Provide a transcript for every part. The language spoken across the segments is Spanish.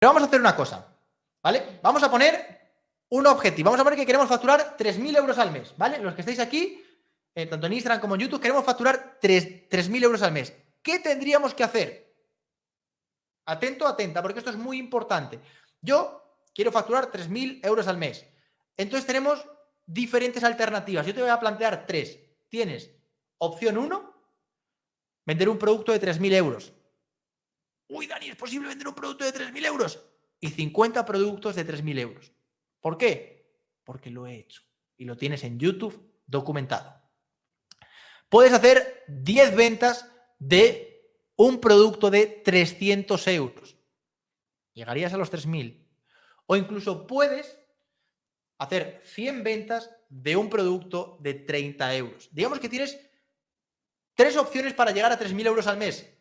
Pero vamos a hacer una cosa, ¿vale? Vamos a poner un objetivo. Vamos a poner que queremos facturar 3.000 euros al mes, ¿vale? Los que estáis aquí, eh, tanto en Instagram como en YouTube, queremos facturar 3.000 euros al mes. ¿Qué tendríamos que hacer? Atento, atenta, porque esto es muy importante. Yo quiero facturar 3.000 euros al mes. Entonces tenemos diferentes alternativas. Yo te voy a plantear tres. Tienes opción 1, vender un producto de 3.000 euros. Uy, Dani, ¿es posible vender un producto de 3.000 euros? Y 50 productos de 3.000 euros. ¿Por qué? Porque lo he hecho. Y lo tienes en YouTube documentado. Puedes hacer 10 ventas de un producto de 300 euros. Llegarías a los 3.000. O incluso puedes hacer 100 ventas de un producto de 30 euros. Digamos que tienes tres opciones para llegar a 3.000 euros al mes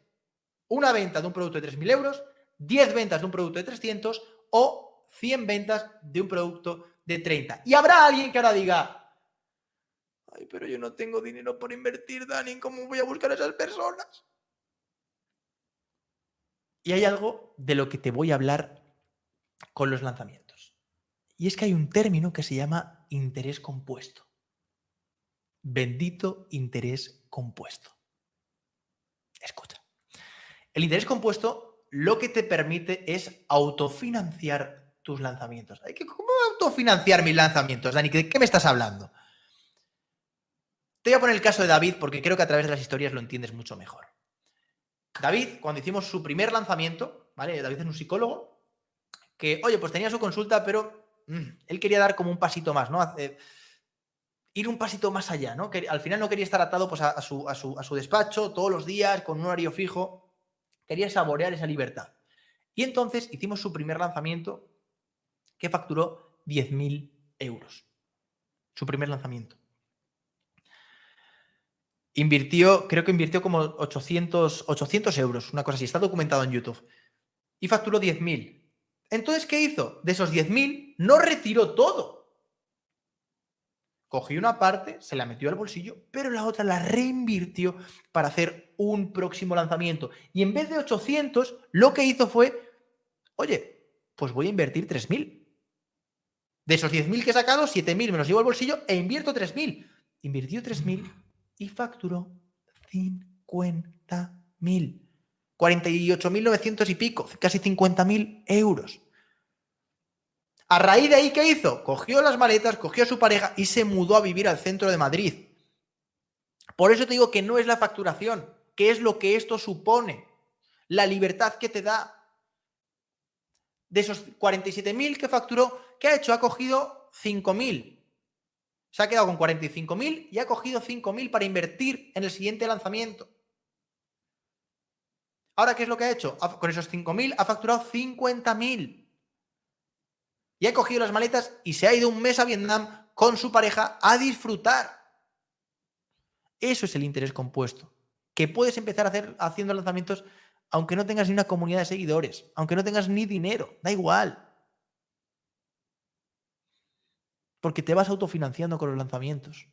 una venta de un producto de 3.000 euros, 10 ventas de un producto de 300 o 100 ventas de un producto de 30. Y habrá alguien que ahora diga, ay, pero yo no tengo dinero por invertir, Dani, ¿cómo voy a buscar a esas personas? Y hay algo de lo que te voy a hablar con los lanzamientos. Y es que hay un término que se llama interés compuesto. Bendito interés compuesto. Escucha. El interés compuesto lo que te permite es autofinanciar tus lanzamientos. ¿Cómo autofinanciar mis lanzamientos, Dani? ¿De qué me estás hablando? Te voy a poner el caso de David porque creo que a través de las historias lo entiendes mucho mejor. David, cuando hicimos su primer lanzamiento, ¿vale? David es un psicólogo que, oye, pues tenía su consulta, pero mm, él quería dar como un pasito más, ¿no? ir un pasito más allá, ¿no? Al final no quería estar atado pues, a su despacho todos los días con un horario fijo quería saborear esa libertad. Y entonces hicimos su primer lanzamiento que facturó 10.000 euros. Su primer lanzamiento. Invirtió, creo que invirtió como 800, 800 euros, una cosa así, está documentado en YouTube. Y facturó 10.000. Entonces, ¿qué hizo? De esos 10.000, no retiró todo cogió una parte, se la metió al bolsillo, pero la otra la reinvirtió para hacer un próximo lanzamiento. Y en vez de 800, lo que hizo fue, oye, pues voy a invertir 3.000. De esos 10.000 que he sacado, 7.000 me los llevo al bolsillo e invierto 3.000. Invirtió 3.000 y facturó 50.000. 48.900 y pico, casi 50.000 euros. A raíz de ahí, ¿qué hizo? Cogió las maletas, cogió a su pareja y se mudó a vivir al centro de Madrid. Por eso te digo que no es la facturación, que es lo que esto supone, la libertad que te da. De esos 47.000 que facturó, ¿qué ha hecho? Ha cogido 5.000. Se ha quedado con 45.000 y ha cogido 5.000 para invertir en el siguiente lanzamiento. Ahora, ¿qué es lo que ha hecho? Con esos 5.000 ha facturado 50.000 y ha cogido las maletas y se ha ido un mes a Vietnam con su pareja a disfrutar. Eso es el interés compuesto. Que puedes empezar a hacer haciendo lanzamientos aunque no tengas ni una comunidad de seguidores, aunque no tengas ni dinero, da igual. Porque te vas autofinanciando con los lanzamientos.